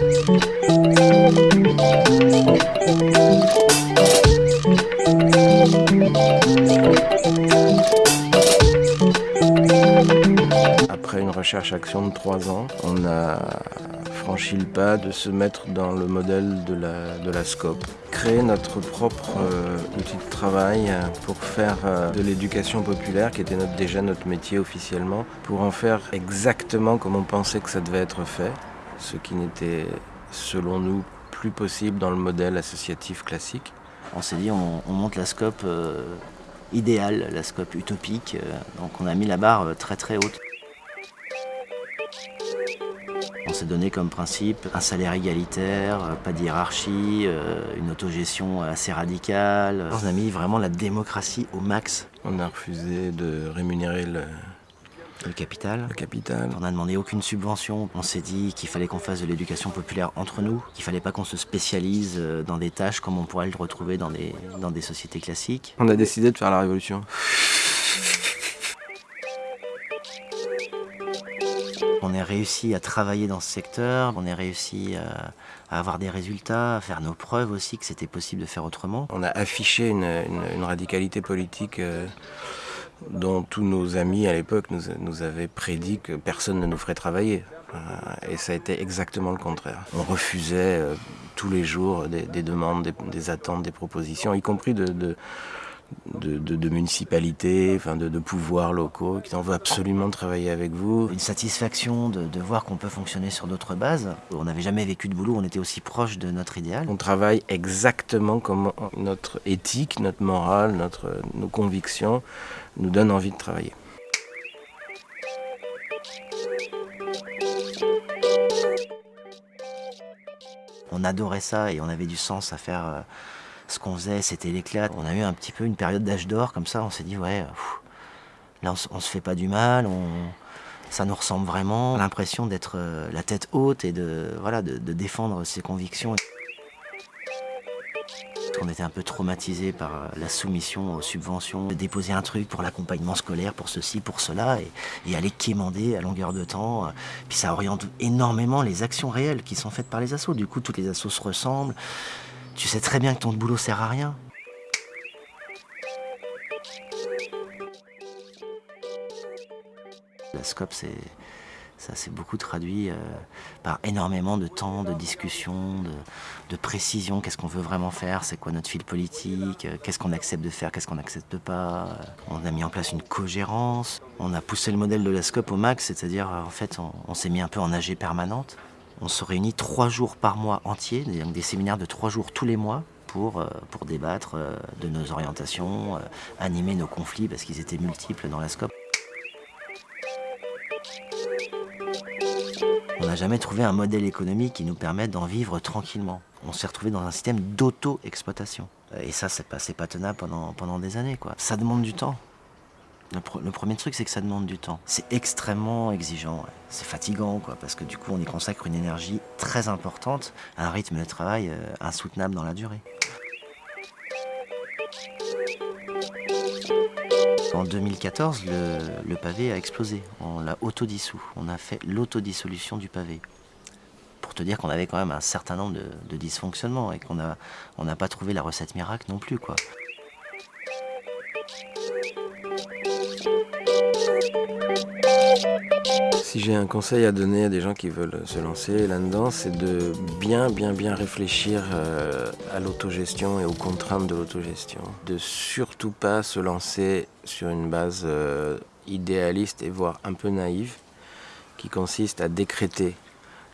Après une recherche-action de trois ans, on a franchi le pas de se mettre dans le modèle de la, de la SCOP. Créer notre propre euh, outil de travail pour faire euh, de l'éducation populaire, qui était déjà notre métier officiellement, pour en faire exactement comme on pensait que ça devait être fait, ce qui n'était, selon nous, plus possible dans le modèle associatif classique. On s'est dit, on, on monte la SCOP euh, idéale, la SCOP utopique, euh, donc on a mis la barre euh, très très haute. On s'est donné comme principe un salaire égalitaire, pas de hiérarchie, une autogestion assez radicale. On a mis vraiment la démocratie au max. On a refusé de rémunérer le, Le capital. le capital. On n'a demandé aucune subvention. On s'est dit qu'il fallait qu'on fasse de l'éducation populaire entre nous, qu'il fallait pas qu'on se spécialise euh, dans des tâches comme on pourrait le retrouver dans des, dans des sociétés classiques. On a décidé de faire la révolution. On a réussi à travailler dans ce secteur, on a réussi à, à avoir des résultats, à faire nos preuves aussi que c'était possible de faire autrement. On a affiché une, une- une radicalité politique euh, dont tous nos amis à l'époque nous, avaient prédit que personne ne nous ferait travailler. Euh, et ça a été exactement le contraire. On refusait euh, tous les jours des, des demandes, des, attentes, des propositions, y compris de, de, de- de municipalités, enfin de, de pouvoirs locaux qui en veut absolument travailler avec vous. Une satisfaction de, de voir qu'on peut fonctionner sur d'autres bases. On n'avait jamais vécu de boulot, on était aussi proche de notre idéal. On travaille exactement comme notre éthique, notre morale, notre, nos convictions nous donnent envie de travailler. On adorait ça et on avait du sens à faire euh, ce qu'on faisait, c'était l'éclat. On a eu un petit peu une période d'âge d'or comme ça, on s'est dit ouais, là on, on se fait pas du mal, ça nous ressemble vraiment. L'impression d'être euh, la tête haute et de, voilà, de, de défendre ses convictions. On était un peu traumatisé par euh, la soumission aux subventions, de déposer un truc pour l'accompagnement scolaire, pour ceci, pour cela, et, et aller quémander à longueur de temps. euh, Puis ça oriente énormément les actions réelles qui sont faites par les assos. Du coup, toutes les assos se ressemblent. Tu sais très bien que ton boulot sert à rien. La SCOP, c'est, ça s'est beaucoup traduit euh, par énormément de temps, de discussion, de, de précision. Qu'est-ce qu'on veut vraiment faire? C'est quoi notre fil politique? Euh, Qu'est-ce qu'on accepte de faire? Qu'est-ce qu'on n'accepte pas? Euh, On a mis en place une cogérance. On a poussé le modèle de la SCOP au max, c'est-à-dire, en fait, on, on s'est mis un peu en AG permanente. On se réunit trois jours par mois entiers, donc des séminaires de trois jours tous les mois pour, euh, débattre euh, de nos orientations, euh, animer nos conflits parce qu'ils étaient multiples dans la SCOP. On n'a jamais trouvé un modèle économique qui nous permette d'en vivre tranquillement. On s'est retrouvé dans un système d'auto-exploitation. Et ça, c'est pas, pas tenable pendant, pendant des années. Quoi. Ça demande du temps. Le, pre- le premier truc, c'est que ça demande du temps. C'est extrêmement exigeant. C'est fatigant, quoi, parce que du coup, on y consacre une énergie très importante, à un rythme de travail euh, insoutenable dans la durée. En 2014, le, pavé a explosé. On l'a autodissous. On a fait l'autodissolution du pavé. Pour te dire qu'on avait quand même un certain nombre de, dysfonctionnements et qu'on n'a on n'a pas trouvé la recette miracle non plus, quoi. Si j'ai un conseil à donner à des gens qui veulent se lancer là-dedans, c'est de bien, bien, bien réfléchir euh, à l'autogestion et aux contraintes de l'autogestion. De surtout pas se lancer sur une base euh, idéaliste et voire un peu naïve, qui consiste à décréter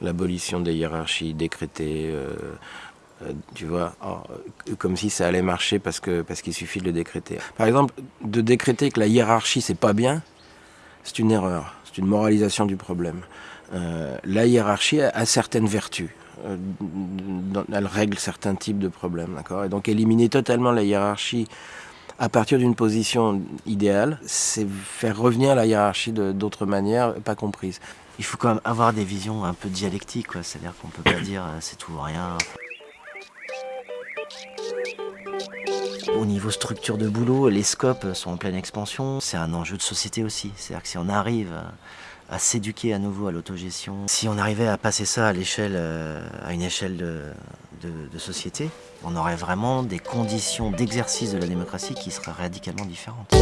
l'abolition des hiérarchies, décréter, euh, tu vois, comme si ça allait marcher parce parce qu'il suffit de le décréter. Par exemple, de décréter que la hiérarchie c'est pas bien, c'est une erreur, c'est une moralisation du problème. Euh, la hiérarchie a, certaines vertus. Euh, elle règle certains types de problèmes, d'accord? Et donc éliminer totalement la hiérarchie à partir d'une position idéale, c'est faire revenir la hiérarchie d'autres manières pas comprises. Il faut quand même avoir des visions un peu dialectiques. C'est-à-dire qu'on peut pas dire euh, c'est tout ou rien. Au niveau structure de boulot, les scopes sont en pleine expansion. C'est un enjeu de société aussi. C'est-à-dire que si on arrive à s'éduquer à nouveau à l'autogestion. Si on arrivait à passer ça à, l'échelle, à une échelle de, société, on aurait vraiment des conditions d'exercice de la démocratie qui seraient radicalement différentes.